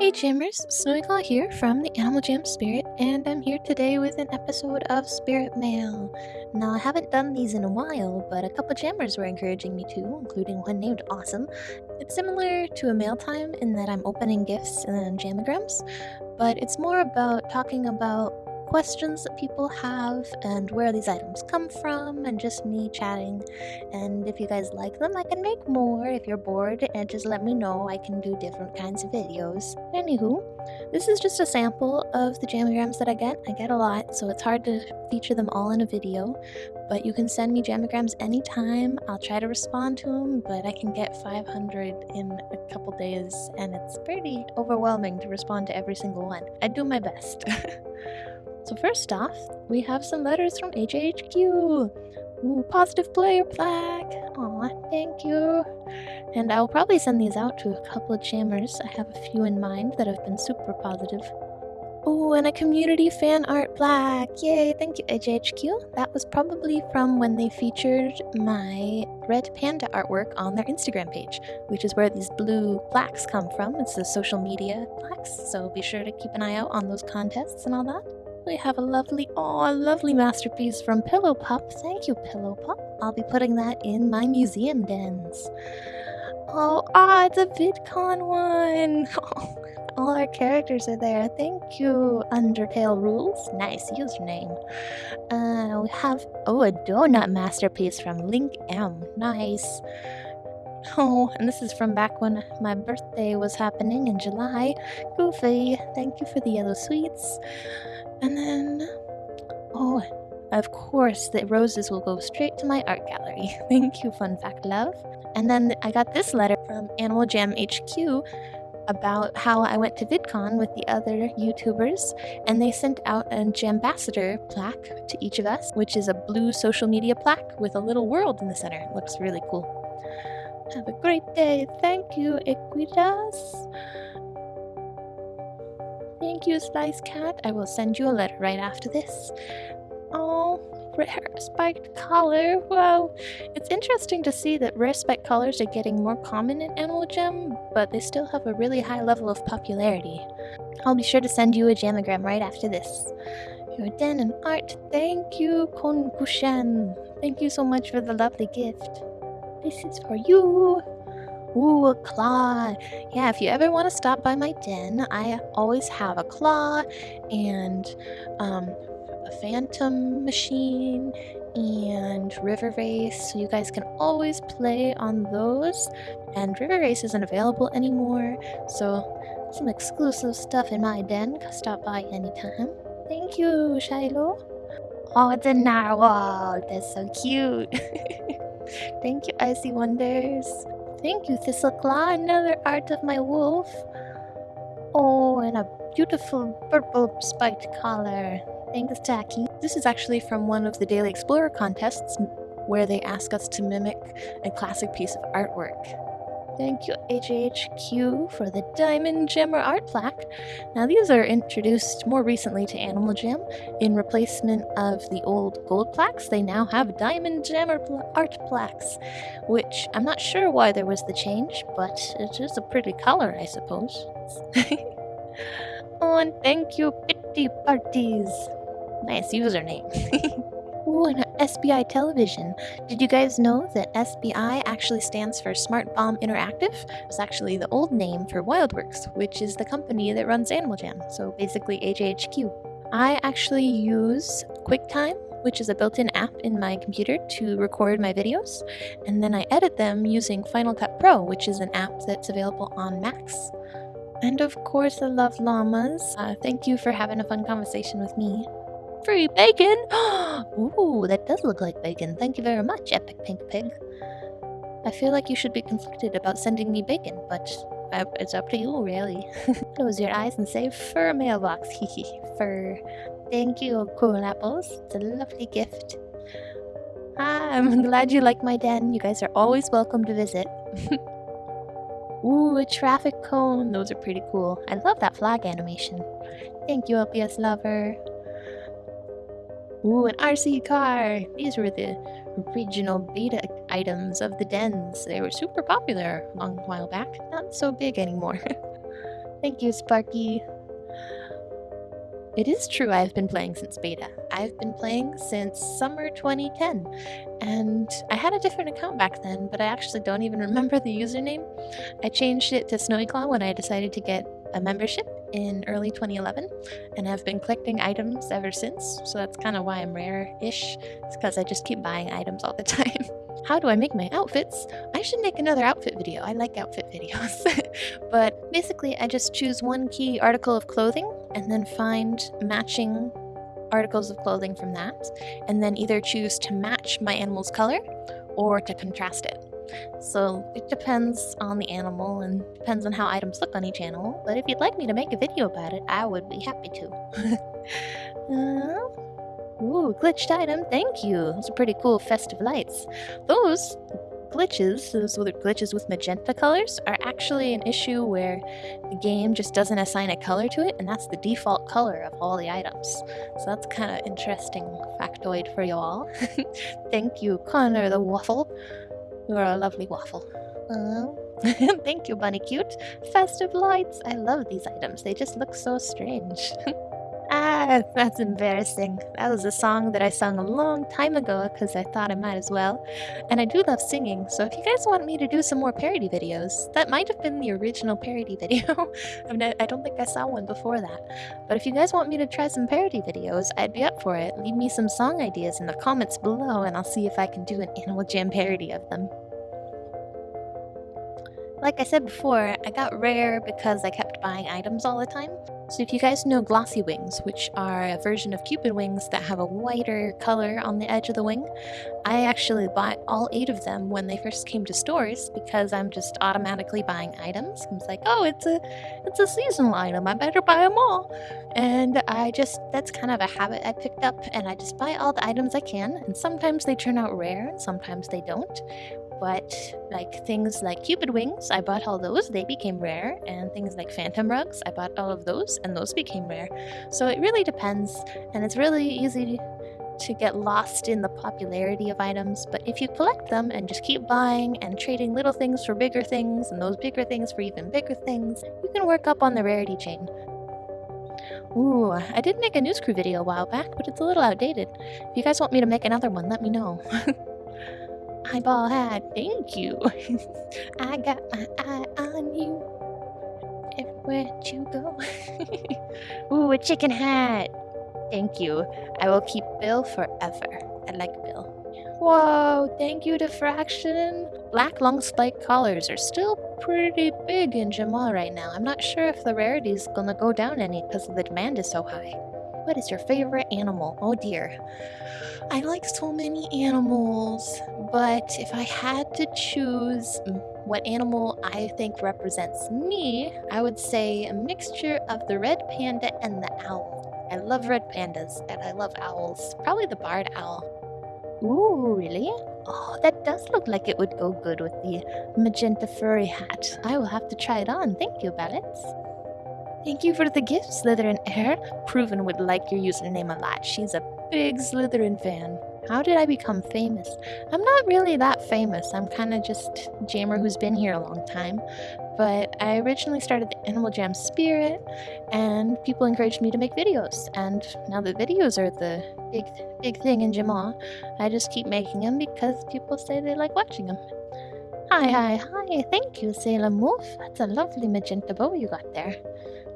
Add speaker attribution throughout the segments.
Speaker 1: Hey Jammers, Snowyclaw here from the Animal Jam Spirit, and I'm here today with an episode of Spirit Mail. Now, I haven't done these in a while, but a couple jammers were encouraging me to, including one named Awesome. It's similar to a mail time in that I'm opening gifts and jamagrams, but it's more about talking about questions that people have and where these items come from and just me chatting. And if you guys like them, I can make more. If you're bored, and just let me know. I can do different kinds of videos. Anywho, this is just a sample of the jamagrams that I get. I get a lot, so it's hard to feature them all in a video. But you can send me jamagrams anytime. I'll try to respond to them, but I can get 500 in a couple days, and it's pretty overwhelming to respond to every single one. I do my best. So first off, we have some letters from AJHQ. Ooh, positive player plaque. Aw, thank you. And I'll probably send these out to a couple of jammers. I have a few in mind that have been super positive. Oh, and a community fan art plaque. Yay, thank you, AJHQ. That was probably from when they featured my red panda artwork on their Instagram page, which is where these blue plaques come from. It's the social media plaques, so be sure to keep an eye out on those contests and all that. We have a lovely, oh, a lovely masterpiece from Pillow Pop. Thank you, Pillow Pop. I'll be putting that in my museum dens. Oh, ah, it's a VidCon one. All our characters are there. Thank you, Undertale Rules. Nice username. Uh, we have, oh, a donut masterpiece from Link M. Nice. Oh, and this is from back when my birthday was happening in July. Goofy, thank you for the yellow sweets. And then, oh, of course, the roses will go straight to my art gallery. Thank you, Fun Fact Love. And then I got this letter from Animal Jam HQ about how I went to VidCon with the other YouTubers, and they sent out an Jambassador plaque to each of us, which is a blue social media plaque with a little world in the center. Looks really cool. Have a great day. Thank you, Equitas. Thank you, Slice Cat. I will send you a letter right after this. Oh, rare spiked collar. Wow. It's interesting to see that rare spiked collars are getting more common in Animal Jam, but they still have a really high level of popularity. I'll be sure to send you a jamagram right after this. Your den and art. Thank you, Kon Konkushan. Thank you so much for the lovely gift. This is for you. Ooh, a claw. Yeah, if you ever want to stop by my den, I always have a claw and um, a phantom machine and River Race, so you guys can always play on those. And River Race isn't available anymore, so some exclusive stuff in my den. Stop by anytime. Thank you, Shiloh. Oh, it's a narwhal. That's so cute. Thank you, Icy Wonders. Thank you, Thistleclaw. Another art of my wolf. Oh, and a beautiful purple spiked collar. Thanks, Tacky. This is actually from one of the Daily Explorer contests where they ask us to mimic a classic piece of artwork. Thank you, AJHQ, for the Diamond Jammer art plaque. Now, these are introduced more recently to Animal Jam. In replacement of the old gold plaques, they now have Diamond Jammer pl art plaques, which I'm not sure why there was the change, but it is a pretty color, I suppose. oh, and thank you, Pitty Parties. Nice username. Ooh, and SBI Television. Did you guys know that SBI actually stands for Smart Bomb Interactive? It's actually the old name for Wildworks, which is the company that runs Animal Jam, so basically AJHQ. I actually use QuickTime, which is a built-in app in my computer to record my videos, and then I edit them using Final Cut Pro, which is an app that's available on Macs. And of course, I love llamas. Uh, thank you for having a fun conversation with me. Free bacon! Ooh, that does look like bacon. Thank you very much, Epic Pink Pig. I feel like you should be conflicted about sending me bacon, but uh, it's up to you, really. Close your eyes and say fur mailbox. Hehe, fur. Thank you, cool apples. It's a lovely gift. Ah, I'm glad you like my den. You guys are always welcome to visit. Ooh, a traffic cone. Those are pretty cool. I love that flag animation. Thank you, LPS lover. Ooh, an RC car! These were the original beta items of the dens. They were super popular a long while back. Not so big anymore. Thank you, Sparky. It is true I've been playing since beta. I've been playing since summer 2010, and I had a different account back then, but I actually don't even remember the username. I changed it to Snowy Claw when I decided to get a membership in early 2011, and I've been collecting items ever since, so that's kind of why I'm rare-ish. It's because I just keep buying items all the time. How do I make my outfits? I should make another outfit video. I like outfit videos. but basically, I just choose one key article of clothing and then find matching articles of clothing from that, and then either choose to match my animal's color or to contrast it. So it depends on the animal and depends on how items look on each animal, but if you'd like me to make a video about it, I would be happy to. uh, Ooh, glitched item, thank you. Those are pretty cool festive lights. Those glitches, those glitches with magenta colors, are actually an issue where the game just doesn't assign a color to it, and that's the default color of all the items. So that's kind of interesting factoid for you all. thank you, Connor the Waffle. You're a lovely waffle. Uh, thank you, Bunny Cute. Festive lights. I love these items. They just look so strange. That's embarrassing. That was a song that I sung a long time ago because I thought I might as well. And I do love singing, so if you guys want me to do some more parody videos, that might have been the original parody video. I, mean, I don't think I saw one before that. But if you guys want me to try some parody videos, I'd be up for it. Leave me some song ideas in the comments below and I'll see if I can do an Animal Jam parody of them. Like I said before, I got rare because I kept buying items all the time. So if you guys know glossy wings, which are a version of cupid wings that have a whiter color on the edge of the wing, I actually bought all eight of them when they first came to stores because I'm just automatically buying items. I was like, oh, it's a, it's a seasonal item. I better buy them all. And I just, that's kind of a habit I picked up and I just buy all the items I can. And sometimes they turn out rare and sometimes they don't but like things like cupid wings i bought all those. They became rare. And things like phantom rugs i bought all of those and those became rare. So it really depends and it's really easy to get lost in the popularity of items. But if you collect them and just keep buying and trading little things for bigger things and those bigger things for even bigger things you can work up on the rarity chain. Ooh, I did make a news crew video a while back, but it's a little outdated. If you guys want me to make another one, let me know. eyeball hat. Thank you. I got my eye on you. Everywhere you go. Ooh, a chicken hat. Thank you. I will keep Bill forever. I like Bill. Whoa, thank you, Diffraction. Black long spike collars are still pretty big in Jamaa right now. I'm not sure if the rarity is gonna go down any because the demand is so high. What is your favorite animal? Oh dear. I like so many animals, but if I had to choose what animal I think represents me, I would say a mixture of the red panda and the owl. I love red pandas and I love owls. Probably the barred owl. Ooh, really? Oh, that does look like it would go good with the magenta furry hat. I will have to try it on. Thank you, Balance. Thank you for the gift, Slytherin Air. Proven would like your username a lot. She's a big Slytherin fan. How did I become famous? I'm not really that famous. I'm kind of just jammer who's been here a long time. But I originally started the Animal Jam Spirit, and people encouraged me to make videos. And now the videos are the big, big thing in Jamaa, I just keep making them because people say they like watching them. Hi, hi, hi. Thank you, Sailor Wolf. That's a lovely magenta bow you got there.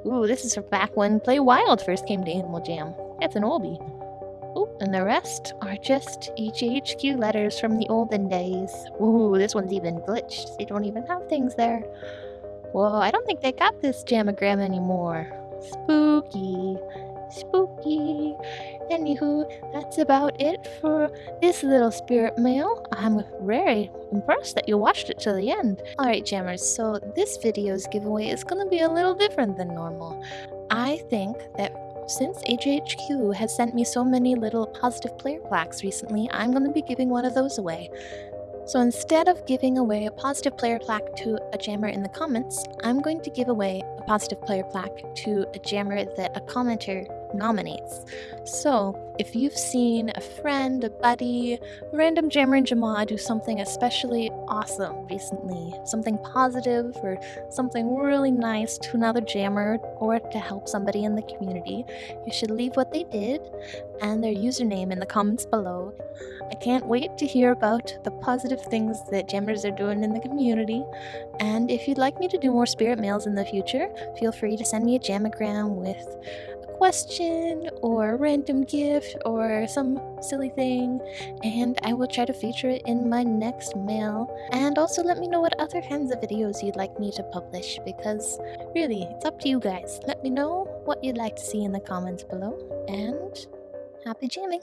Speaker 1: Ooh, this is from back when Play Wild first came to Animal Jam. That's an oldie. Ooh, and the rest are just AJHQ letters from the olden days. Ooh, this one's even glitched. They don't even have things there. Whoa, I don't think they got this jamagram anymore. Spooky. Spooky. Anywho, that's about it for this little spirit mail. I'm very impressed that you watched it to the end. Alright, jammers, so this video's giveaway is gonna be a little different than normal. I think that since AJHQ has sent me so many little positive player plaques recently, I'm going to be giving one of those away. So instead of giving away a positive player plaque to a jammer in the comments, I'm going to give away a positive player plaque to a jammer that a commenter nominates. So, if you've seen a friend, a buddy, random jammer and Jamaa do something especially awesome recently, something positive or something really nice to another jammer or to help somebody in the community, you should leave what they did and their username in the comments below. I can't wait to hear about the positive things that jammers are doing in the community. And if you'd like me to do more spirit mails in the future, feel free to send me a jamagram with question or a random gift or some silly thing, and I will try to feature it in my next mail. And also let me know what other kinds of videos you'd like me to publish, because really, it's up to you guys. Let me know what you'd like to see in the comments below, and happy jamming!